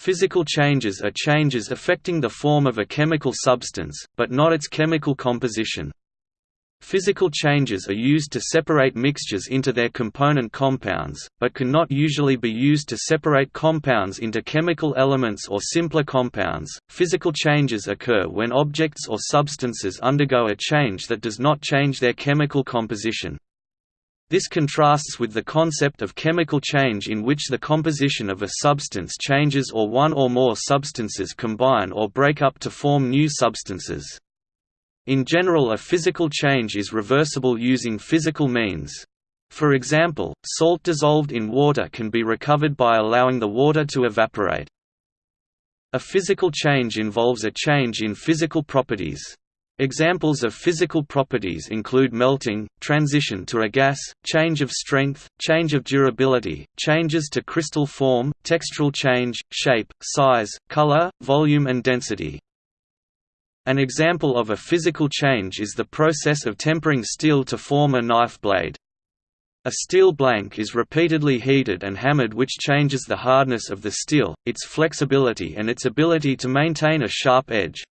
Physical changes are changes affecting the form of a chemical substance, but not its chemical composition. Physical changes are used to separate mixtures into their component compounds, but can not usually be used to separate compounds into chemical elements or simpler compounds. Physical changes occur when objects or substances undergo a change that does not change their chemical composition. This contrasts with the concept of chemical change in which the composition of a substance changes or one or more substances combine or break up to form new substances. In general a physical change is reversible using physical means. For example, salt dissolved in water can be recovered by allowing the water to evaporate. A physical change involves a change in physical properties. Examples of physical properties include melting, transition to a gas, change of strength, change of durability, changes to crystal form, textural change, shape, size, color, volume and density. An example of a physical change is the process of tempering steel to form a knife blade. A steel blank is repeatedly heated and hammered which changes the hardness of the steel, its flexibility and its ability to maintain a sharp edge.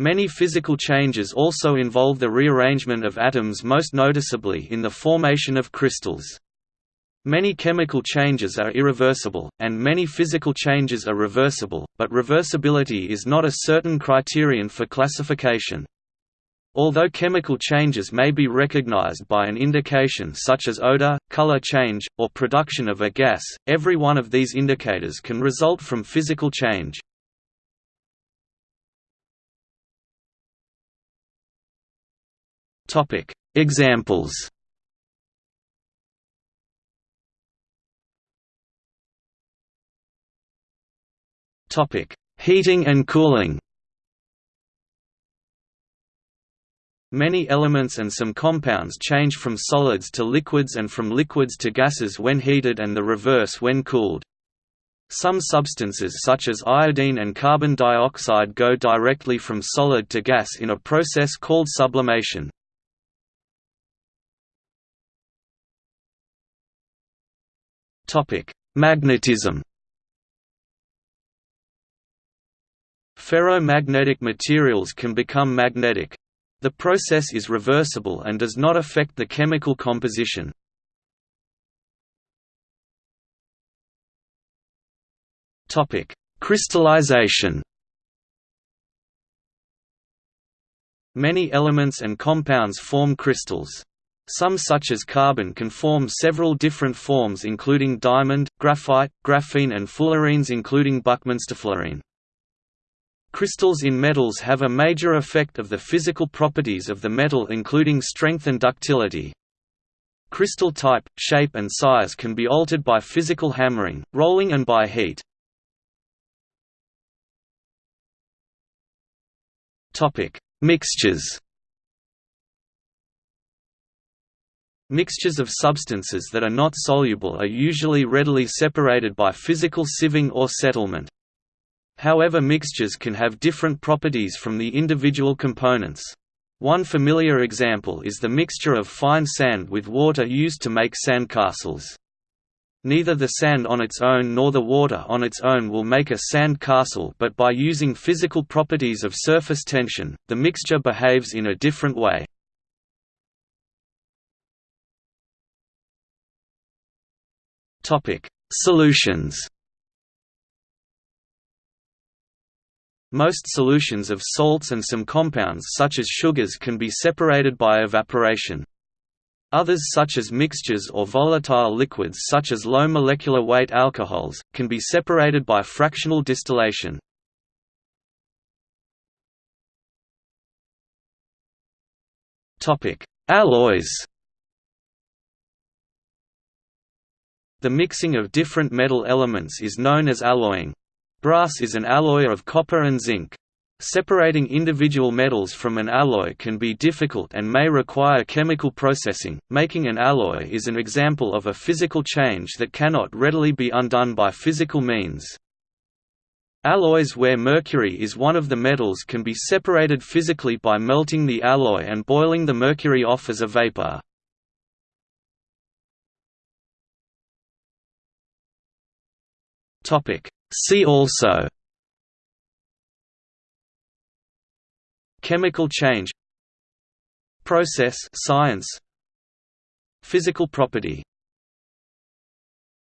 Many physical changes also involve the rearrangement of atoms most noticeably in the formation of crystals. Many chemical changes are irreversible, and many physical changes are reversible, but reversibility is not a certain criterion for classification. Although chemical changes may be recognized by an indication such as odor, color change, or production of a gas, every one of these indicators can result from physical change. Examples Topic: Heating and cooling. Many elements and some compounds change from solids to liquids and from liquids to gases when heated and the reverse when cooled. Some substances such as iodine and carbon dioxide go directly from solid to gas in a process called sublimation. Magnetism Ferromagnetic materials can become magnetic. The process is reversible and does not affect the chemical composition. Topic: Crystallization. Many elements and compounds form crystals. Some such as carbon can form several different forms including diamond, graphite, graphene and fullerenes including buckminsterfullerene. Crystals in metals have a major effect of the physical properties of the metal including strength and ductility. Crystal type, shape and size can be altered by physical hammering, rolling and by heat. Mixtures Mixtures of substances that are not soluble are usually readily separated by physical sieving or settlement. However mixtures can have different properties from the individual components. One familiar example is the mixture of fine sand with water used to make sandcastles. Neither the sand on its own nor the water on its own will make a sand castle but by using physical properties of surface tension, the mixture behaves in a different way. Solutions Most solutions of salts and some compounds such as sugars can be separated by evaporation. Others such as mixtures or volatile liquids such as low molecular weight alcohols, can be separated by fractional distillation. Alloys The mixing of different metal elements is known as alloying. Brass is an alloy of copper and zinc. Separating individual metals from an alloy can be difficult and may require chemical processing. Making an alloy is an example of a physical change that cannot readily be undone by physical means. Alloys where mercury is one of the metals can be separated physically by melting the alloy and boiling the mercury off as a vapor. See also Chemical change Process science Physical property